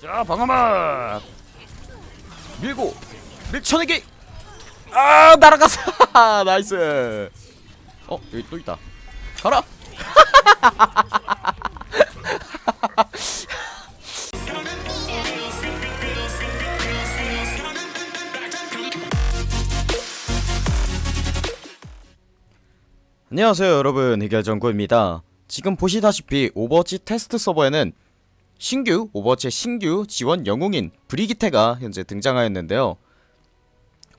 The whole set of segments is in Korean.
자 방어막. 밀고 밀쳐내기. 아 날아갔어 nice. 어 여기 또 있다. 가라. 안녕하세요 여러분. 해결정구입니다. 지금 보시다시피 오버워치 테스트 서버에는 신규 오버워치 신규 지원 영웅인 브리기테가 현재 등장하였는데요.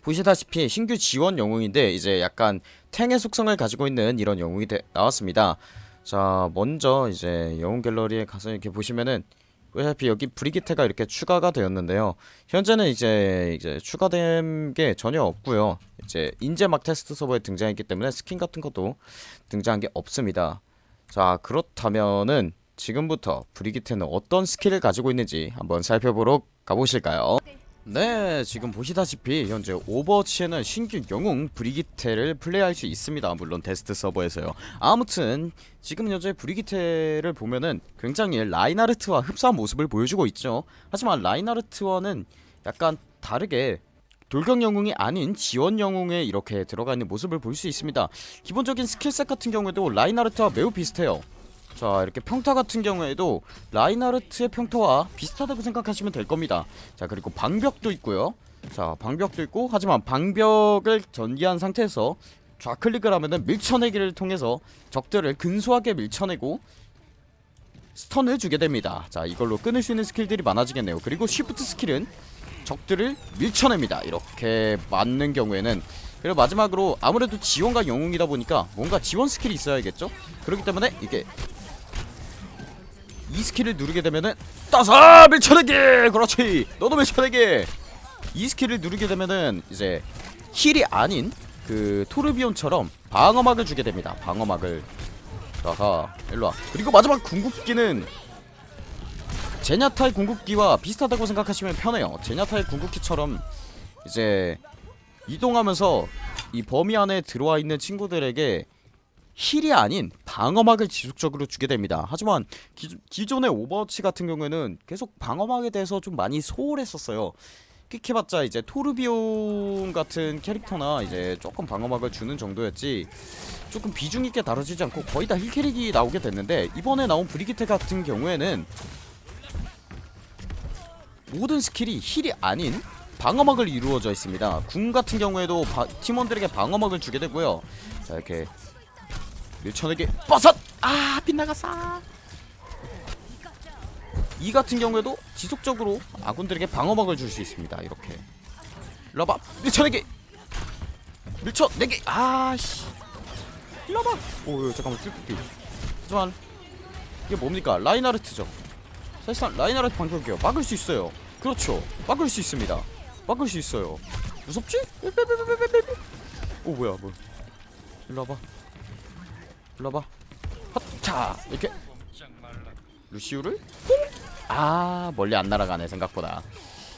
보시다시피 신규 지원 영웅인데 이제 약간 탱의 속성을 가지고 있는 이런 영웅이 되, 나왔습니다. 자 먼저 이제 영웅 갤러리에 가서 이렇게 보시면은 어차피 여기 브리기테가 이렇게 추가가 되었는데요. 현재는 이제 이제 추가된 게 전혀 없고요. 이제 인제막 테스트 서버에 등장했기 때문에 스킨 같은 것도 등장한 게 없습니다. 자 그렇다면은 지금부터 브리기테는 어떤 스킬을 가지고 있는지 한번 살펴보러 가보실까요? 네 지금 보시다시피 현재 오버워치에는 신규 영웅 브리기테를 플레이할 수 있습니다. 물론 테스트 서버에서요. 아무튼 지금 현재 브리기테를 보면은 굉장히 라인하르트와 흡사한 모습을 보여주고 있죠. 하지만 라인하르트와는 약간 다르게 돌격 영웅이 아닌 지원 영웅에 이렇게 들어가 있는 모습을 볼 수 있습니다. 기본적인 skill set 같은 경우에도 라인하르트와 매우 비슷해요 자 이렇게 평타 같은 경우에도 라인하르트의 평타와 비슷하다고 생각하시면 될 겁니다. 자 그리고 방벽도 있고요. 자 방벽도 있고 하지만 방벽을 전개한 상태에서 좌클릭을 하면은 밀쳐내기를 통해서 적들을 근소하게 밀쳐내고 stun을 주게 됩니다. 자 이걸로 끊을 수 있는 스킬들이 많아지겠네요. 그리고 shift 스킬은 적들을 밀쳐냅니다. 이렇게 맞는 경우에는. 그리고 마지막으로 아무래도 지원가 영웅이다 보니까 뭔가 지원 스킬이 있어야겠죠? 그렇기 때문에 이게 이 스킬을 누르게 되면은 따사 밀쳐내기 그렇지! 너도 밀쳐내기 이 스킬을 누르게 되면은 이제 heal이 아닌 그 토르비온처럼 방어막을 주게 됩니다. 방어막을. 자가 일로와. 그리고 마지막 궁극기는 제냐타의 궁극기와 비슷하다고 생각하시면 편해요. 제냐타의 궁극기처럼 이제 이동하면서 이 범위 안에 들어와 있는 친구들에게 heal이 아닌 방어막을 지속적으로 주게 됩니다. 하지만 기, 기존의 오버워치 같은 경우에는 계속 방어막에 대해서 좀 많이 소홀했었어요. 끽해봤자 이제 토르비온 같은 캐릭터나 이제 조금 방어막을 주는 정도였지 조금 비중있게 다뤄지지 않고 거의 다 heal캐릭이 나오게 됐는데 이번에 나온 브리기테 같은 경우에는 모든 스킬이 heal이 아닌 방어막을 이루어져 있습니다. 궁 같은 경우에도 바, 팀원들에게 방어막을 주게 되고요. 자 이렇게 밀쳐내기. 버섯! 아 빗나갔어. 이 같은 경우에도 지속적으로 아군들에게 방어막을 줄 수 있습니다 이렇게. 일로와봐 밀쳐내기! 밀쳐내기! 아씨. 일로와봐 오 잠깐만 뚫기 하지만 이게 뭡니까? 라인하르트죠. 사실상 라인하르트 방격이요. 막을 수 있어요. 그렇죠. 막을 수 있습니다. 막을 수 있어요. 무섭지? 오 뭐야 뭐 일로 와봐 일로와봐. 헛차 이렇게. 루시우를? 아 멀리 안 날아가네 생각보다.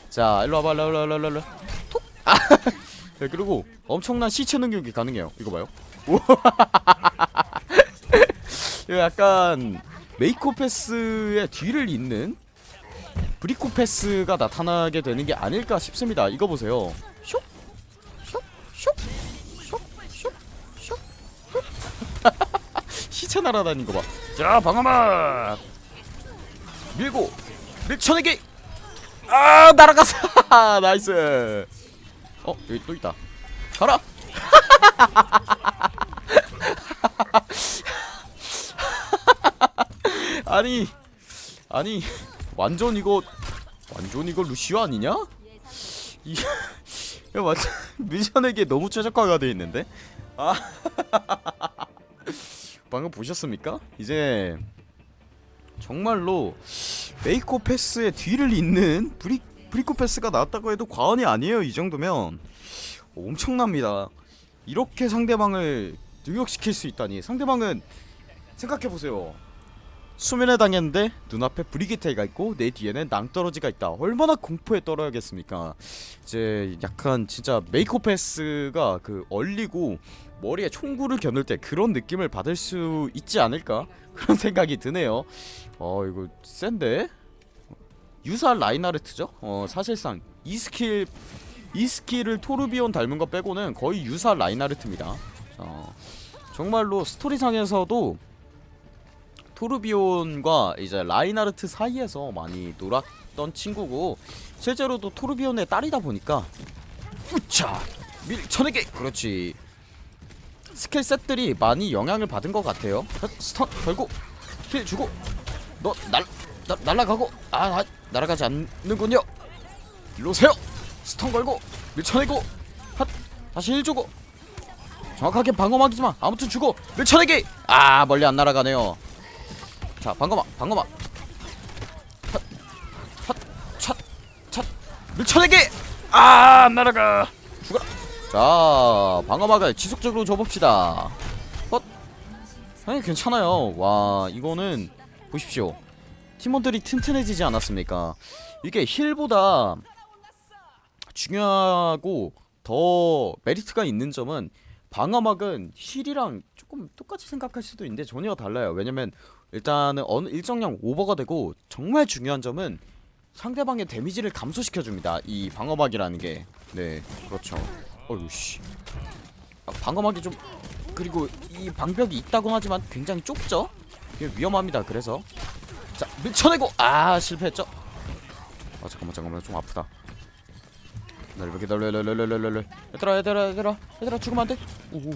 자 일로 와봐 일로와봐 일로와봐 톡아 네, 그리고 엄청난 시체 능력이 가능해요. 이거 봐요. 이거 약간 메이코패스의 뒤를 잇는 브리코패스가 나타나게 되는 게 아닐까 싶습니다. 이거 보세요. 슉 슉. 시체 날아다니는 거 봐. 자, 방어막 밀고 밀쳐내기. 아, 날아갔어. nice. 어, 여기 또 있다. 가라. 아니, 아니, 완전 이거 완전 이거 루시오 아니냐? 이 야, 완전 미션에게 너무 최적화가 돼 있는데. 아. 방금 보셨습니까? 이제 정말로 메이코 패스의 뒤를 잇는 브리, 브리코 패스가 나왔다고 해도 과언이 아니에요 이 정도면. 엄청납니다. 이렇게 상대방을 능욕시킬 수 있다니. 상대방은 생각해보세요. 수면에 당했는데 눈앞에 브리기테가 있고 내 뒤에는 낭떠러지가 있다. 얼마나 공포에 떨어야겠습니까? 이제 약간 진짜 메이코 패스가 그 얼리고 머리에 총구를 겨눌 때 그런 느낌을 받을 수 있지 않을까? 그런 생각이 드네요. 어 이거 센데? 유사 라인하르트죠? 어 사실상 이 스킬 이 스킬을 토르비온 닮은 거 빼고는 거의 유사 라인하르트입니다. 어, 정말로 스토리상에서도 토르비온과 이제 라인하르트 사이에서 많이 놀았던 친구고 실제로도 토르비온의 딸이다 보니까 우차! 밀쳐내기! 그렇지 skill set들이 많이 영향을 받은 것 같아요. stun 걸고 heal 주고 너날 날라가고 아, 아 날아가지 않는군요. 일로 오세요. stun 걸고 밀쳐내고 핫 다시 heal 주고. 정확하게 방어막이지만 아무튼 주고 밀쳐내기. 아 멀리 안 날아가네요. 자 방어막 방어막. 핫핫 찻 찻 밀쳐내기. 아안 날아가. 죽어라 자 방어막을 지속적으로 줘봅시다. 헛. 아니 괜찮아요. 와 이거는 보십시오. 팀원들이 튼튼해지지 않았습니까? 이게 힐보다 중요하고 더 메리트가 있는 점은 방어막은 힐이랑 조금 똑같이 생각할 수도 있는데 전혀 달라요. 왜냐면 일단은 어느 일정량 오버가 되고 정말 중요한 점은 상대방의 데미지를 감소시켜줍니다. 이 방어막이라는 게네 그렇죠 어휴 씨. 아, 방어막이 좀 그리고 이 방벽이 있다곤 하지만 굉장히 좁죠? 위험합니다 그래서. 자 밀쳐내고! 아 실패했죠? 아 잠깐만 잠깐만. 좀 아프다. 기다려 기다려 기다려 얘들아 얘들아 얘들아. 얘들아 죽으면 안돼. 오오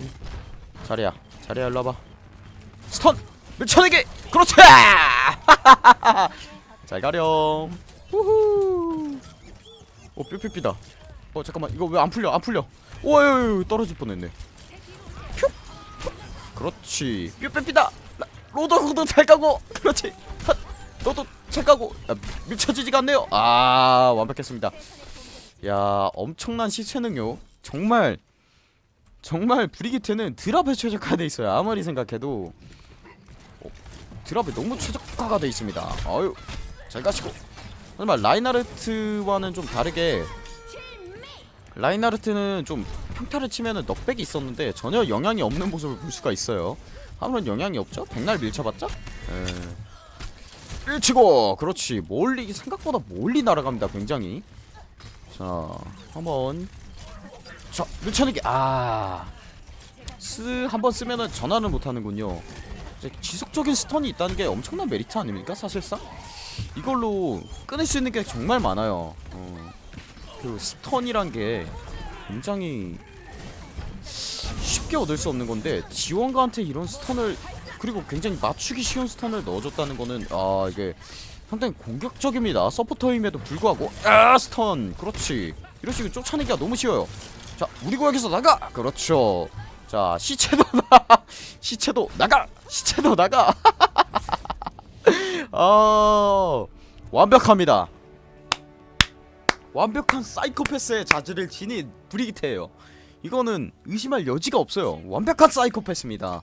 자리야 자리야 일로 와봐. 스턴! 밀쳐내기! 그렇지! 잘 가렴. 우후. 오 뾰뾰삐다 어 잠깐만. 이거 왜 안 풀려? 안 풀려. 오유 떨어질 뻔했네. 퓨! 그렇지. 뾰뾰삐다. 로더 로더 잘 가고. 그렇지. 핫. 너도 잘 가고. 야, 밀쳐지지가 않네요. 아 완벽했습니다. 야 엄청난 시체 능력 정말 정말 브리기테는 드랍에 최적화돼 있어요. 아무리 생각해도. 어, drop에 너무 최적화가 돼 있습니다. 아유 잘 가시고. 하지만 라인하르트와는 좀 다르게 라인하르트는 좀 평타를 치면은 knockback이 있었는데 전혀 영향이 없는 모습을 볼 수가 있어요. 아무런 영향이 없죠? 백날 밀쳐봤자? 에. 밀치고! 그렇지. 멀리 생각보다 멀리 날아갑니다 굉장히. 자 한번. 자 밀쳐내기. 아스 한번 쓰면은 전화를 못하는군요. 지속적인 stun이 있다는 게 엄청난 메리트 아닙니까 사실상? 이걸로 끊을 수 있는 게 정말 많아요. 어, 그 stun이란 게 굉장히 쉽게 얻을 수 없는 건데 지원가한테 이런 stun을 그리고 굉장히 맞추기 쉬운 stun을 넣어줬다는 거는 아 이게 상당히 공격적입니다. 서포터임에도 불구하고 아 stun! 그렇지. 이런 식으로 쫓아내기가 너무 쉬워요. 자 우리 구역에서 나가! 그렇죠. 자 시체도 나 시체도 나가! 시체도 나가! 아 완벽합니다 완벽한 사이코패스의 자질을 지닌 브리기테예요. 이거는 의심할 여지가 없어요. 완벽한 사이코패스입니다.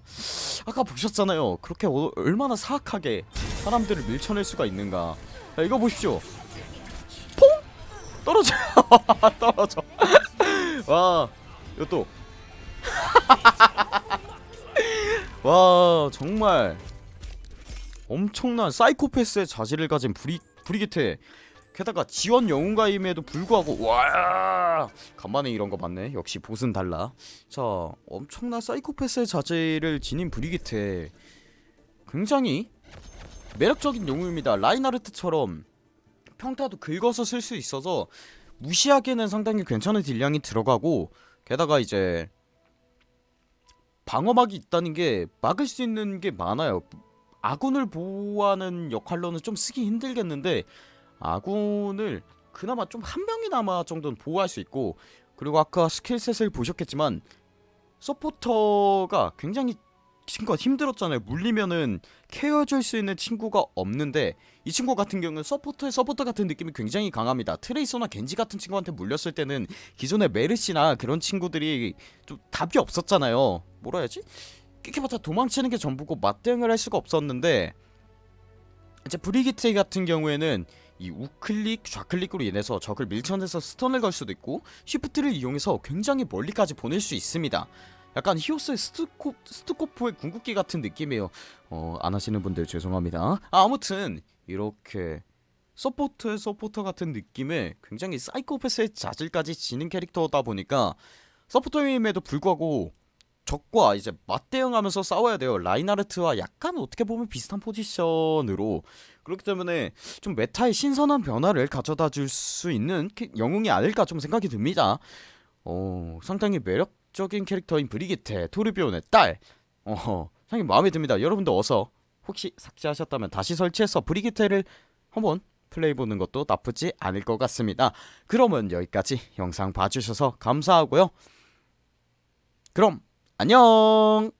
아까 보셨잖아요. 그렇게 어, 얼마나 사악하게 사람들을 밀쳐낼 수가 있는가. 자 이거 보십시오. 퐁! 떨어져 떨어져. 와 이것도 와 정말 엄청난 사이코패스의 자질을 가진 브리, 브리기테 게다가 지원 영웅가임에도 불구하고 와! 간만에 이런 거 봤네. 역시 보스는 달라. 자 엄청난 사이코패스의 자질을 지닌 브리기테. 굉장히 매력적인 영웅입니다. 라인하르트처럼 평타도 긁어서 쓸 수 있어서 무시하기에는 상당히 괜찮은 deal량이 들어가고 게다가 이제 방어막이 있다는 게 막을 수 있는 게 많아요. 아군을 보호하는 역할로는 좀 쓰기 힘들겠는데 아군을 그나마 좀 한 명이나마 정도는 보호할 수 있고 그리고 아까 skill set을 보셨겠지만 서포터가 굉장히 친구가 힘들었잖아요. 물리면은 care줄 수 있는 친구가 없는데 이 친구 같은 경우는 서포터의 서포터 같은 느낌이 굉장히 강합니다. 트레이서나 겐지 같은 친구한테 물렸을 때는 기존의 메르시나 그런 친구들이 좀 답이 없었잖아요. 뭐라 해야지? 끼켜봤자 도망치는 게 전부고 맞대응을 할 수가 없었는데 이제 브리기트 같은 경우에는 이 우클릭 좌클릭으로 인해서 적을 밀쳐내서 stun을 걸 수도 있고 shift를 이용해서 굉장히 멀리까지 보낼 수 있습니다. 약간 히오스의 스투코, 스투코프의 궁극기 같은 느낌이에요. 어 안하시는 분들 죄송합니다. 아, 아무튼 이렇게 서포터의 서포터 같은 느낌의 굉장히 사이코패스의 자질까지 지닌 캐릭터다 보니까 서포터임에도 불구하고 적과 이제 맞대응하면서 싸워야 돼요. 라인하르트와 약간 어떻게 보면 비슷한 포지션으로 그렇기 때문에 좀 meta의 신선한 변화를 가져다 줄 수 있는 캐- 영웅이 아닐까 좀 생각이 듭니다. 어, 상당히 매력적인 캐릭터인 브리기테 토르비온의 딸. 어, 상당히 마음에 듭니다. 여러분도 어서 혹시 삭제하셨다면 다시 설치해서 브리기테를 한번 플레이 보는 것도 나쁘지 않을 것 같습니다. 그러면 여기까지 영상 봐주셔서 감사하고요. 그럼 안녕.